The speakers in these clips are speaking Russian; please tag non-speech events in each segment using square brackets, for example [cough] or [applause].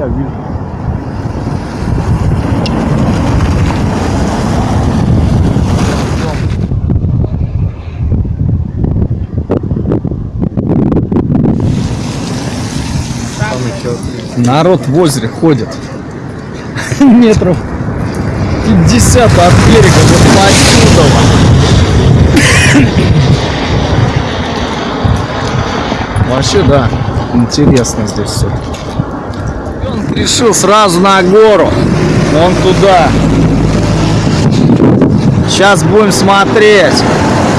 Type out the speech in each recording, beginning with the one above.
Я вижу. Народ в озере ходит. [laughs] Метров 50 от берега, вот отсюда. Вообще, да, интересно здесь все. Он решил сразу на гору. Вон туда. Сейчас будем смотреть.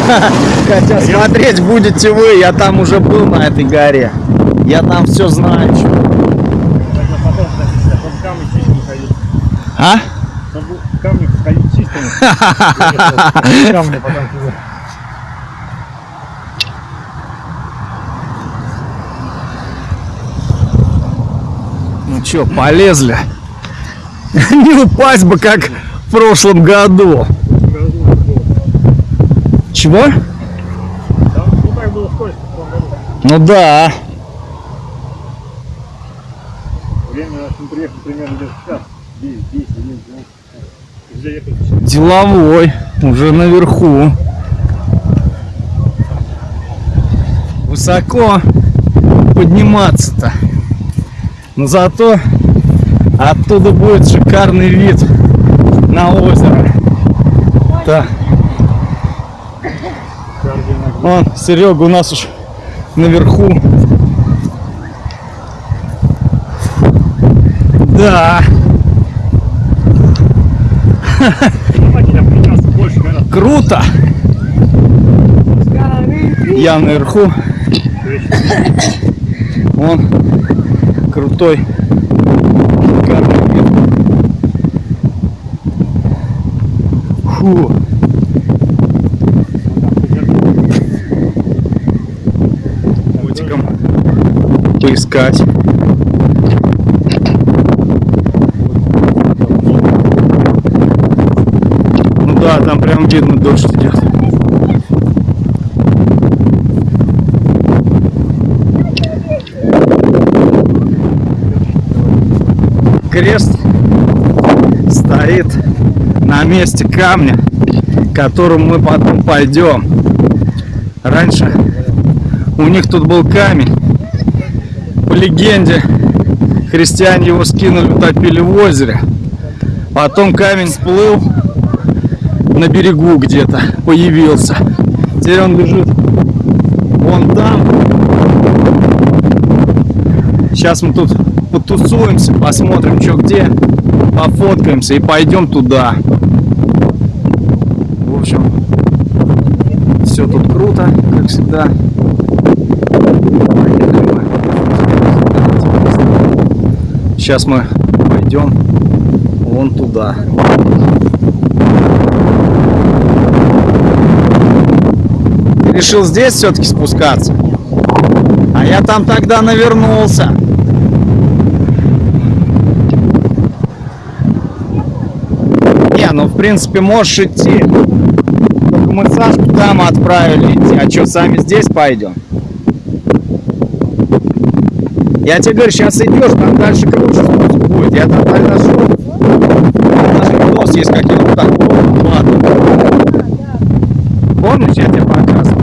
[laughs] Хотя смотреть будете вы, я там уже был на этой горе. Я там все знаю. А? Камни ходить чистыми. [laughs] Камни потом чё, полезли. [laughs] Не упасть бы, как в прошлом году. Чего? Ну да. Время, мы приехали примерно где-то час. 10, 10, 11, 12. Где ехали? Деловой. Уже наверху. Высоко подниматься-то. Но зато оттуда будет шикарный вид на озеро. Да. Вон, Серега у нас уж наверху. Да, круто. Я наверху. Вон крутой. шикарный вид. Фу. Котиком поискать. Ну да, там прям видно дождь идет. Крест стоит на месте камня, к которому мы потом пойдем. Раньше у них тут был камень. По легенде, христиане его скинули, утопили в озере. Потом камень всплыл на берегу где-то, появился. Теперь он лежит вон там. Сейчас мы тут потусуемся, посмотрим, что где, пофоткаемся и пойдем туда. В общем, все тут круто, как всегда. Сейчас мы пойдем вон туда. Ты решил здесь все-таки спускаться? А я там тогда навернулся. Ну в принципе можешь идти. Только мы Сашку там отправили идти. А что, сами здесь пойдем? Я тебе говорю, сейчас идешь, там дальше круче будет. Я там тогда шел. Там даже видос есть какие-то такого формата. Помнишь, я тебе показывал?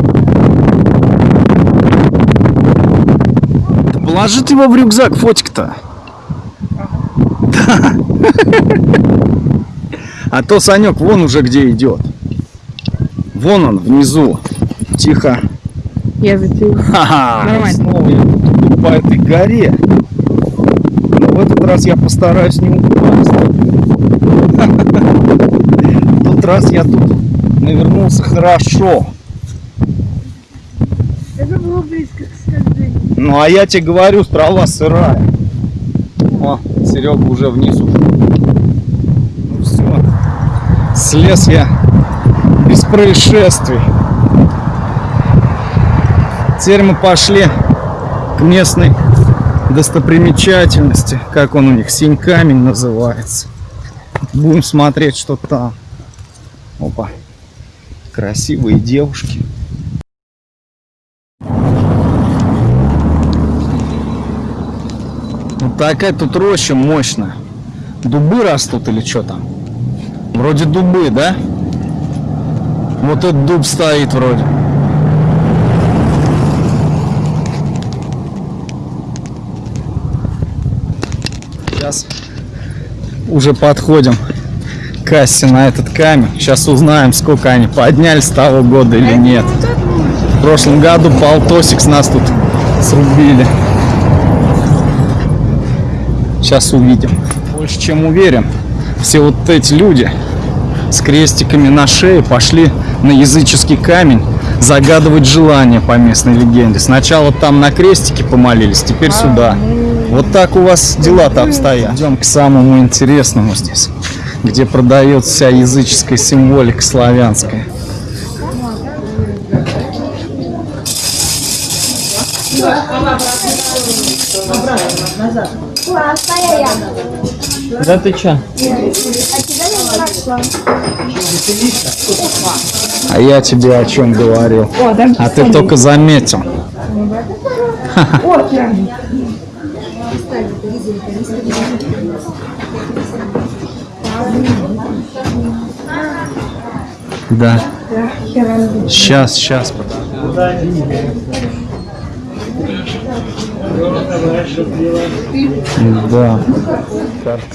Да положи ты его в рюкзак, фотик-то. Да. [laughs] А то Санек вон уже где идет. Вон он, внизу. Тихо. Я затею. Ха-ха. Нормально. Снова я тут по этой горе. Но в этот раз я постараюсь не упасть. В тот раз я тут навернулся хорошо. Это было близко к скольжению. Ну а я тебе говорю, трава сырая. О, Серега уже внизу. Ну все. Слез я без происшествий. Теперь мы пошли к местной достопримечательности. Как он у них? Синь камень называется. Будем смотреть, что там. Опа. Красивые девушки. Вот такая тут роща мощная. Дубы растут или что там? Вроде дубы, да? Вот этот дуб стоит вроде. Сейчас уже подходим к кассе на этот камень. Сейчас узнаем, сколько они подняли с того года или нет. В прошлом году полтосик с нас тут срубили. Сейчас увидим. Больше чем уверен, все вот эти люди с крестиками на шее пошли на языческий камень загадывать желание по местной легенде. Сначала там на крестике помолились, теперь сюда. Вот так у вас дела-то обстоят. Идем к самому интересному здесь, где продается вся языческая символика славянская. Да ты чё? А я тебе о чем говорил? А ты только заметил. [laughs] Да. Сейчас, сейчас. Да.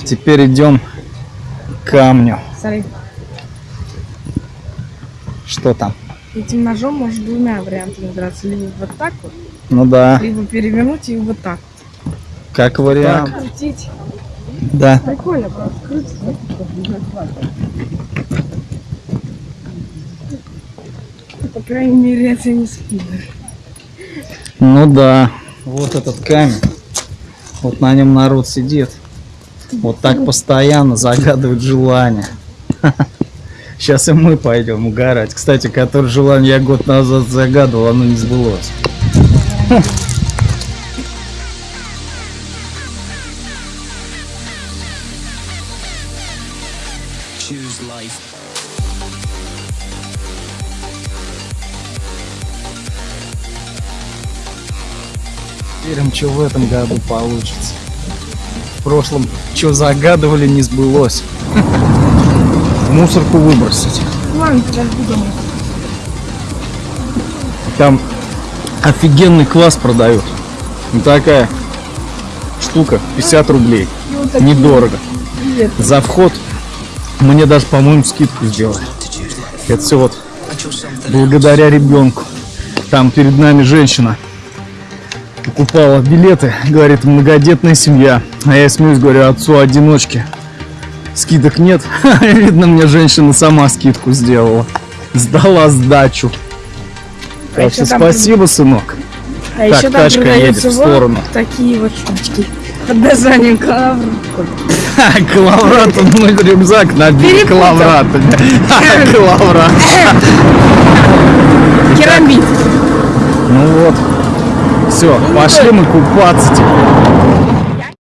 Теперь идем камню. Смотри, Что там? этим ножом можешь двумя вариантами драться. Либо вот так вот, Ну да, либо перевернуть и вот так. как вариант. Крутить. Да. Прикольно, правда, крутить. По крайней мере, это не спиннер. Ну да. Вот этот камень. Вот на нем народ сидит. Вот так постоянно загадывает желание. Сейчас и мы пойдем угорать. Кстати, которое желание я год назад загадывал, оно не сбылось. Верим, что в этом году получится. В прошлом, что загадывали, не сбылось. Мусорку выбросить. Ладно, подожди дома. Там офигенный квас продают. Вот такая штука, 50 рублей. Недорого. За вход мне даже, по-моему, скидку сделали. Это все вот благодаря ребенку. Там перед нами женщина покупала билеты, говорит, многодетная семья. А я смеюсь, говорю, отцу одиночки. Скидок нет. [laughs] Видно, мне женщина сама скидку сделала. Сдала сдачу. Так ещё что там спасибо, сынок. А Так, еще там тачка едет в вот сторону. такие вот штучки. Под названием калавр. [laughs] Калаврат, мой рюкзак Перепутал. калавратами. Калаврат. [laughs] Керамид. Ну вот. Все, пошли мы купаться теперь.